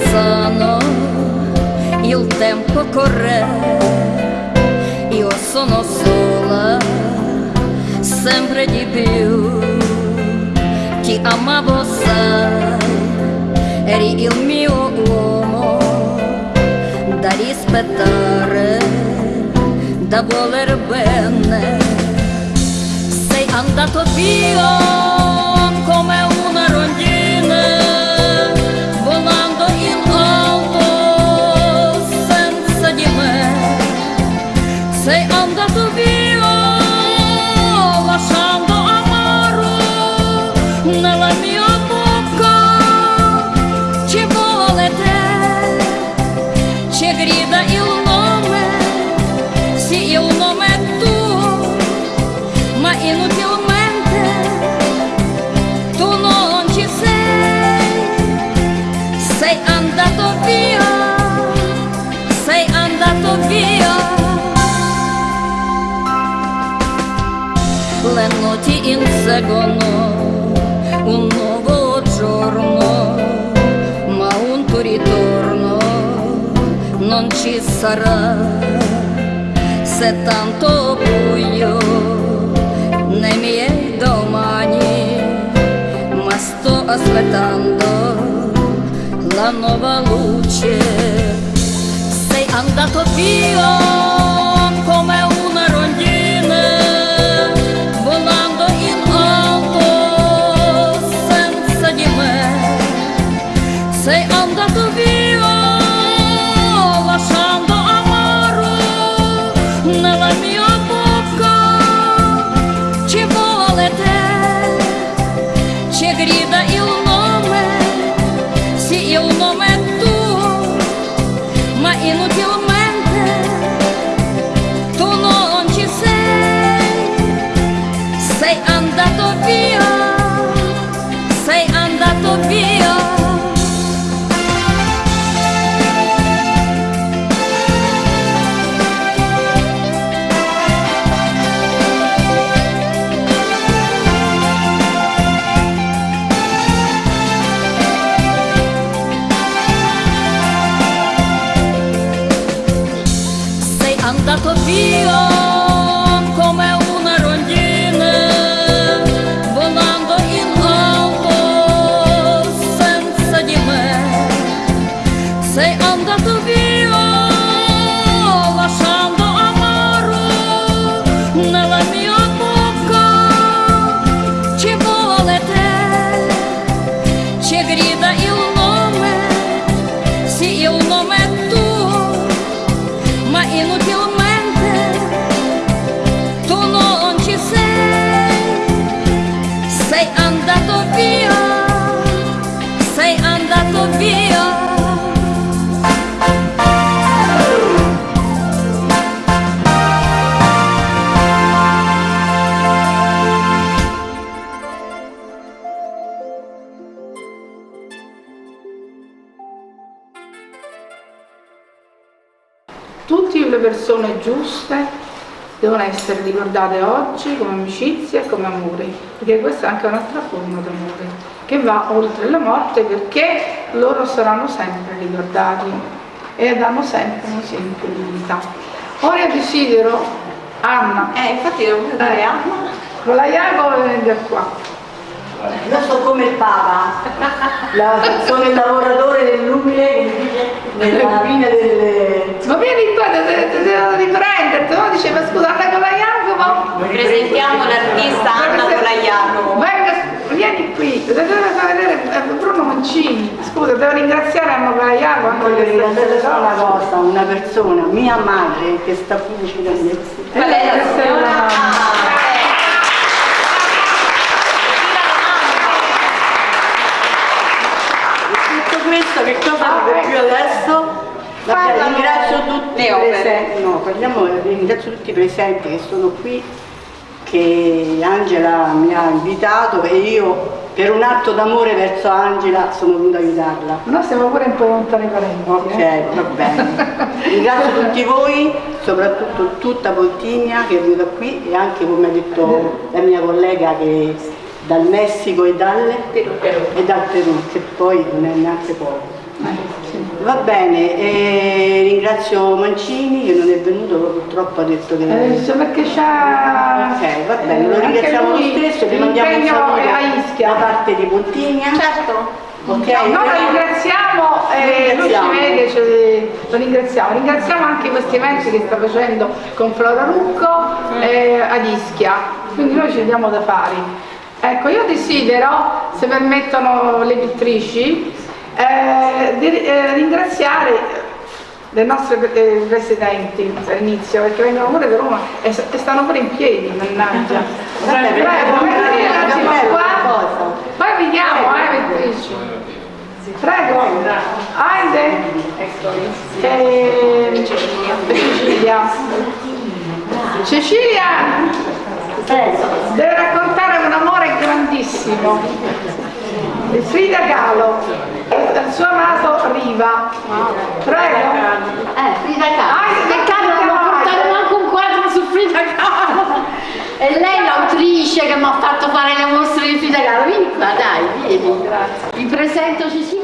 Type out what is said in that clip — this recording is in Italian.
passano, il tempo corre, io sono sola, sempre di più, ti amavo sai, eri il mio uomo, da rispettare, da voler bene, sei andato via. Sei andato via lasciando amaro nella mia ritorno non ci sarà. Se tanto buio nei miei domani ma sto aspettando la nuova luce. Sei andato via andato giuste devono essere ricordate oggi come amicizia e come amore, perché questa è anche un'altra forma d'amore, che va oltre la morte perché loro saranno sempre ricordati e danno sempre un esempio di vita. Ora desidero Anna, Eh, infatti devo dare Anna. con la Jacopo venga qua. Io sono come il Papa, La- sono il lavoratore dell'umile che dice nella fine delle... Ma vieni qua, te devo riprenderti, no? Diceva scusa, Anna con la Jacopo. Presentiamo l'artista Anna Colagliano. Venga, vieni qui, te devo far vedere eh, Bruno Mancini. Scusa, devo ringraziare Anna anche Voglio ringraziare solo una cosa, una persona, mia madre, che sta qui vicino a me. Qual è la signora? Ah, Tutto questo che cosa Ah, dico ecco. più adesso? Vabbè, Parlano ringrazio tutti le opere. no, parliamo, ringrazio tutti i presenti che sono qui, che Angela mi ha invitato e io per un atto d'amore verso Angela sono venuta a aiutarla. Noi siamo pure un po' lontani parenti. Ok, eh. va bene. Ringrazio tutti voi, soprattutto tutta Pontigna che è venuta qui e anche come ha detto la mia collega che dal Messico e, dalle, e dal Perù, che poi non è neanche poco. Eh. Va bene, e ringrazio Mancini che non è venuto, purtroppo ha detto che... Eh, perché c'ha... Ok, va bene, lo eh, anche ringraziamo lo stesso, ti mandiamo un saluto da parte di Pontigna. Certo. Ok, No, lo ringraziamo, eh, lui ci Ringraziamo. vede, cioè, lo ringraziamo. Ringraziamo anche questi eventi che sta facendo con Flora Rucco eh, ad Ischia, quindi noi ci diamo da fare. Ecco, io desidero, se permettono le pittrici, eh, di eh, ringraziare le nostre eh, residenti all'inizio, perché vengono pure da Roma e, e stanno pure in piedi, mannaggia. Vabbè, Prego, venite un attimo Bello, qua. cosa? Poi vediamo, eh, pittrici. Prego, Aide e Cecilia. Cecilia deve raccontare un amore grandissimo. Frida Kahlo e del suo amato Riva. Prego. Eh, Frida Kahlo. Ah, Peccato non mi ha portato manco un quadro su Frida Kahlo. E lei l'autrice che mi ha fatto fare le mostre di Frida Kahlo. Vieni qua, dai, vieni. Vi presento Cecilia.